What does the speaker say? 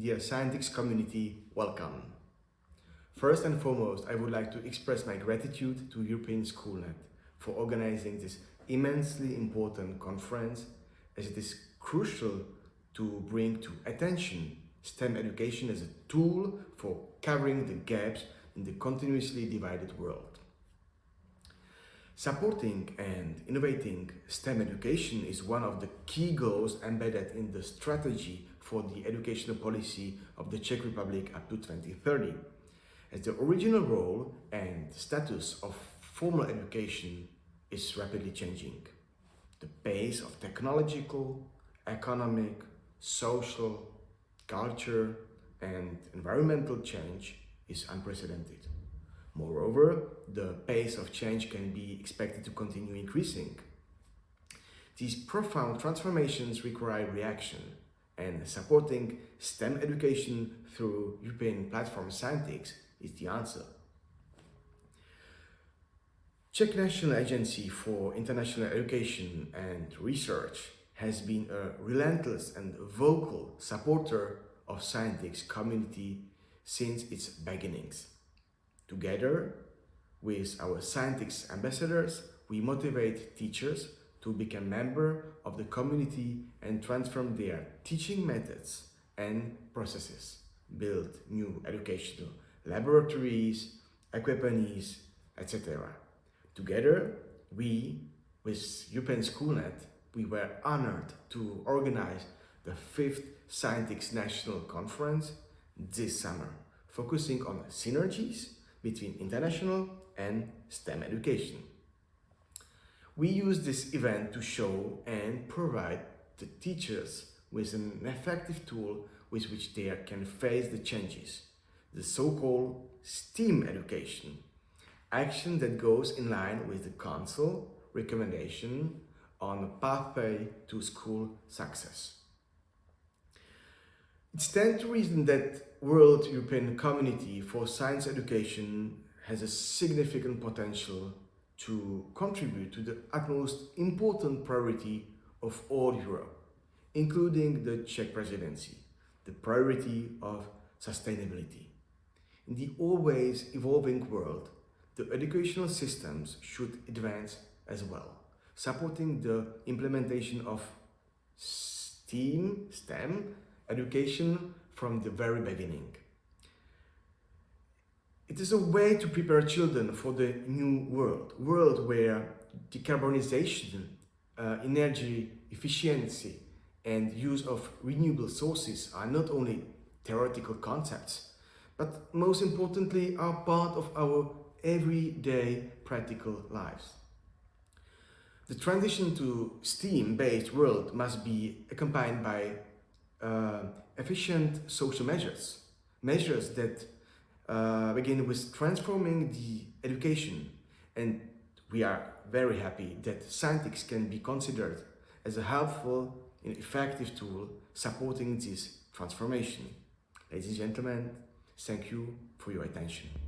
dear Scientix community, welcome. First and foremost, I would like to express my gratitude to European Schoolnet for organizing this immensely important conference as it is crucial to bring to attention STEM education as a tool for covering the gaps in the continuously divided world. Supporting and innovating STEM education is one of the key goals embedded in the strategy for the educational policy of the Czech Republic up to 2030, as the original role and status of formal education is rapidly changing. The pace of technological, economic, social, culture and environmental change is unprecedented. Moreover, the pace of change can be expected to continue increasing. These profound transformations require reaction and supporting STEM education through European platform Scientix is the answer. Czech National Agency for International Education and Research has been a relentless and vocal supporter of Scientix community since its beginnings. Together with our Scientix ambassadors, we motivate teachers to become member of the community and transform their teaching methods and processes, build new educational laboratories, equipments, etc. Together, we, with European Schoolnet, we were honored to organize the fifth Scientix National Conference this summer, focusing on synergies between international and STEM education. We use this event to show and provide the teachers with an effective tool with which they can face the changes, the so-called STEAM education, action that goes in line with the Council recommendation on a pathway to school success. It stands to reason that World European Community for Science Education has a significant potential to contribute to the utmost important priority of all Europe, including the Czech presidency, the priority of sustainability. In the always evolving world, the educational systems should advance as well, supporting the implementation of STEAM, STEM education from the very beginning. It is a way to prepare children for the new world, world where decarbonization, uh, energy efficiency and use of renewable sources are not only theoretical concepts, but most importantly are part of our everyday practical lives. The transition to STEAM-based world must be accompanied by uh, efficient social measures, measures that uh, begin with transforming the education and we are very happy that Scientix can be considered as a helpful and effective tool supporting this transformation. Ladies and gentlemen, thank you for your attention.